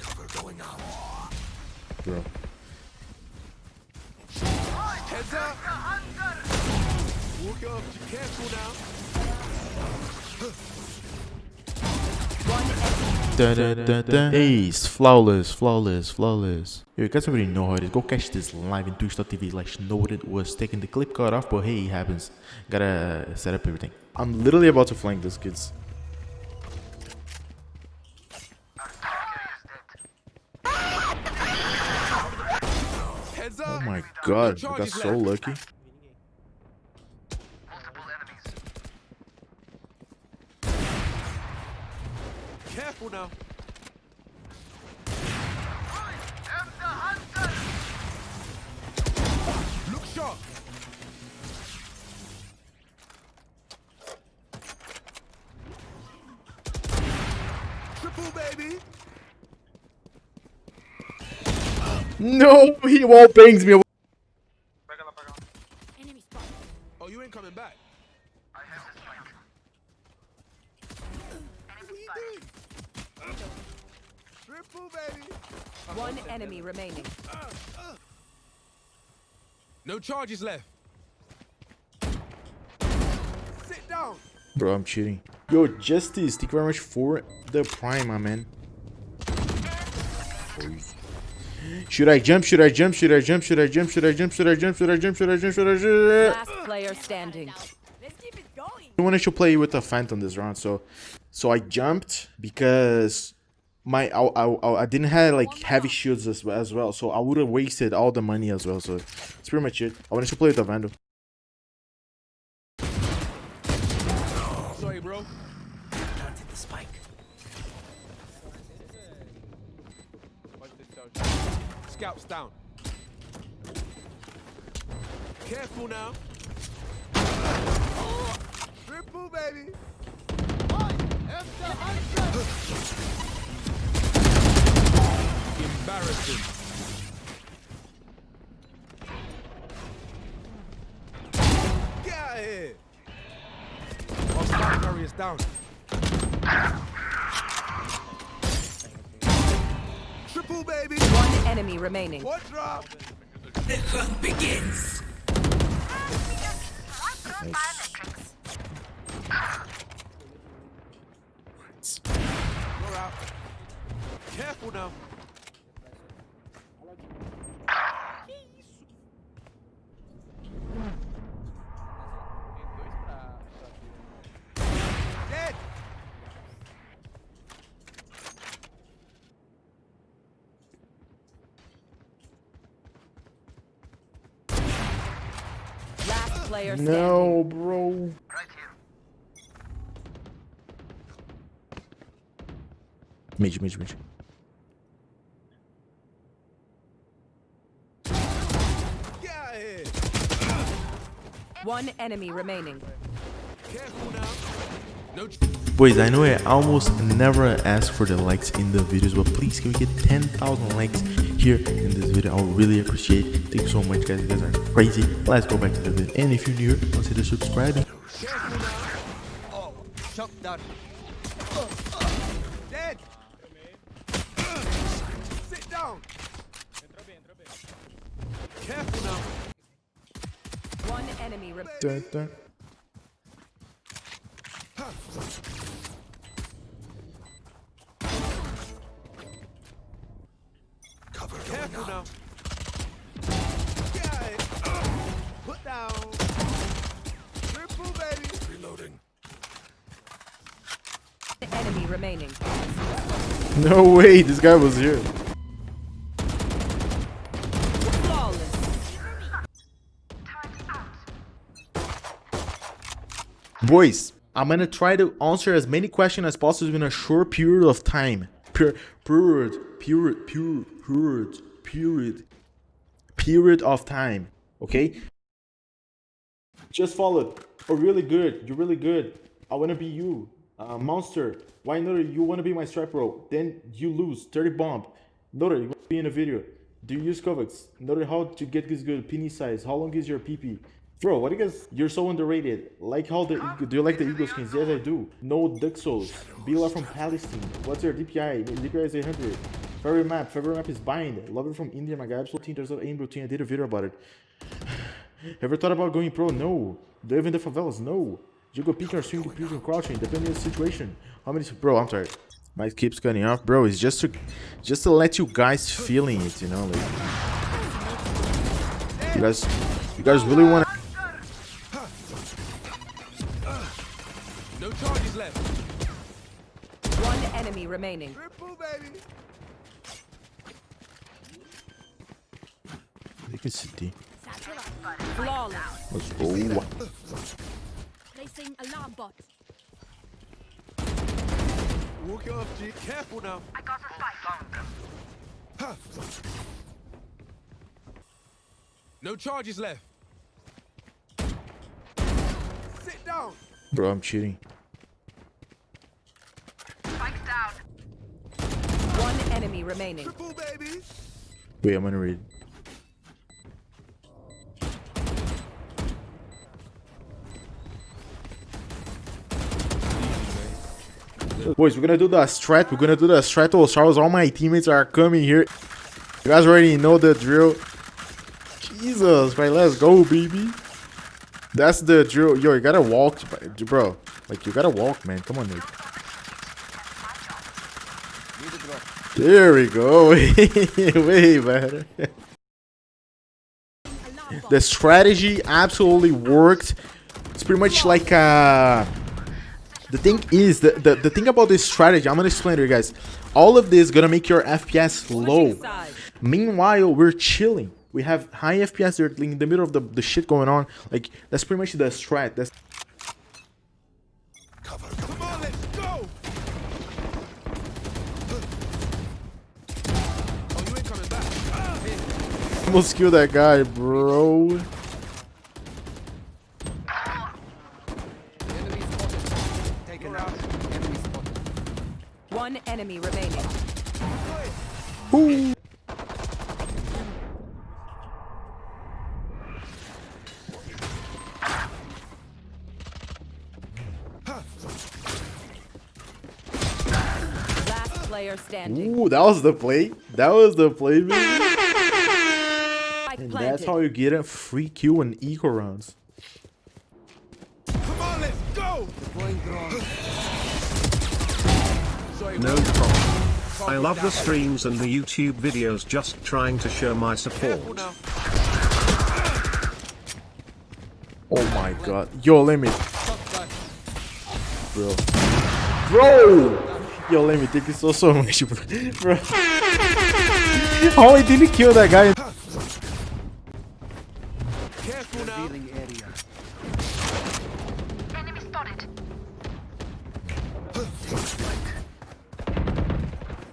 Cover going out. Bro. Heads up. Walk up. Be careful now. Dun, dun, dun, dun. Ace, flawless, flawless, flawless. Yo, you guys already know how it is. Go catch this live in twitch.tv like know what it was taking the clip cut off, but hey, it happens. Gotta set up everything. I'm literally about to flank this kids. Heads Oh up. My god, I got so lucky. Careful now. Look sharp. Triple baby. No, he wall bangs me. Triple baby. One enemy remaining. No charges left. Sit down. Bro, I'm cheating. Yo, Justice, thank you very much for the prime, my man. Should I jump? Should I jump? Should I jump? Should I jump? Should I jump? Should I jump? Should I jump? Should I jump? Should I jump? Last player standing. Let's keep it going. I wanted to play with a phantom this round, so so I jumped because my I, I, I didn't have like heavy shields as, as well, so I would have wasted all the money as well. So it's pretty much it. I wanted to play with a vandal. Sorry, bro. Planted the spike. Scouts down. Careful now. Triple baby. Get out of here. Our spike carrier's down. Triple baby. One enemy remaining. What drop? The hunt begins. You're out. Careful now. player standing. No, bro. Right here. Midge. One enemy remaining. Careful now. No tr- Boys, I know I almost never ask for the likes in the videos, but please can we get 10,000 likes here in this video? I would really appreciate it. Thank you so much, guys. You guys are crazy. Let's go back to the video. And if you're new, here, consider subscribing. Careful now. Oh, shut down. Dead. Sit down. Careful now. One enemy. Dun, dun. Remaining. No way, this guy was here. Boys, I'm gonna try to answer as many questions as possible in a short period of time. Per period, period, period, period, period, period of time. Okay. Just follow. Oh, really good. You're really good. I wanna be you. Uh, monster. Why not? You wanna be my strap bro? Then you lose. 30 bomb. Notor, you be in a video. Do you use KovaaK's? Notor, how to get this good? Penny size. How long is your PP? Bro, what do you guys? You're so underrated. Like how the do you like the Eagle skins? Yes, I do. No Duxos. Bila from Palestine. What's your DPI? DPI is 800. Favorite map. Favorite map is Bind. Love it from India. My guy, absolute team. There's no aim routine. I did a video about it. Ever thought about going pro? No. Do you live in the favelas? No. Do you go peeking or swing, peeking, crouching? Depending on the situation. How many? Bro, I'm sorry. Might keeps cutting off, bro. It's just to, just to let you guys feeling it, you know, like. You guys, you guys really want to. No charges left. One enemy remaining. Triple, baby. They can city. Flawless. Let's go. Placing alarm bot. Walk it off, G. Careful now. I got a spike. On them. Huh. No charges left. Sit down. Bro, I'm cheating. Spikes down. One enemy remaining. Triple, baby. Wait, I'm gonna read. Boys, we're gonna do the strat. We're gonna do the strato Charles. All my teammates are coming here. You guys already know the drill. Jesus, right? Let's go, baby. That's the drill. Yo, you gotta walk, bro. Like you gotta walk, man. Come on, dude. There we go. Way better. The strategy absolutely worked. It's pretty much like uh the thing is the, the the thing about this strategy, I'm gonna explain to you guys. All of this gonna make your FPS low. Meanwhile, we're chilling. We have high FPS. They're in the middle of the, the shit going on. Like that's pretty much the strat. That's Come on, let's go. Oh, you ain't coming back. Ah, almost kill that guy, bro. Player standing. Ooh, that was the play. That was the play, baby. Spike And that's how you get a free kill in eco rounds. Come on, let's go. Deploying drone. Sorry, No problem. I love the streams and the YouTube videos just trying to show my support. Oh my god. Yo, let me. Shotgun. Bro. Bro! Yo, let me thank you so, so much, bro. bro. Oh, How I didn't kill that guy? Careful now. Enemy spotted.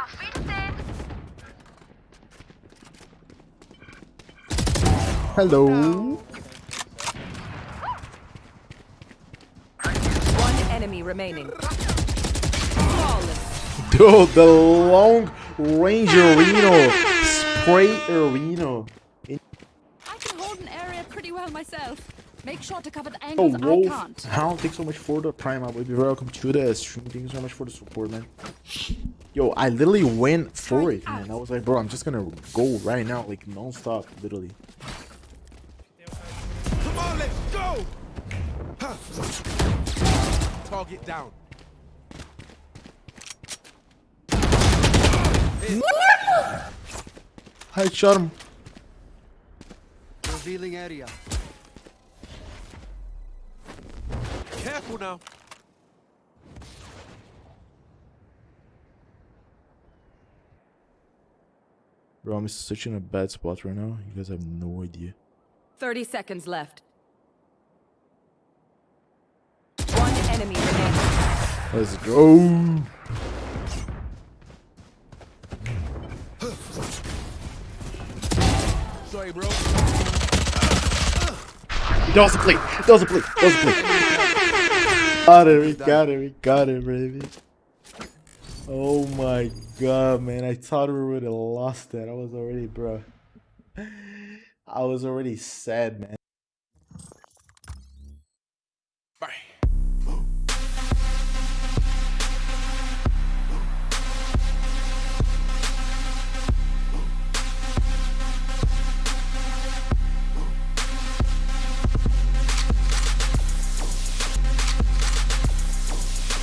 Auf Wiedersehen. Hello. One enemy remaining. Flawless. Dude, the long range Reno. Spray Reno. I can hold an area pretty well myself. Make sure to cover the Oh, angles I can't. How? Thanks so much for the prime up. Baby. Welcome to the stream. Thank you so much for the support, man. Yo, I literally went for it, man. I was like, bro, I'm just gonna go right now, like non-stop, literally. Come on, let's go. Target down. I Charm. Revealing area. Careful now. Bro, I'm such in a bad spot right now. You guys have no idea. 30 seconds left. One enemy remaining. Let's go. Sorry, bro. That was a play. That was a play. That was a play. got it. We got it. We got it, baby. Oh my god, man. I thought we would have lost that. I was already, bro. I was already sad, man.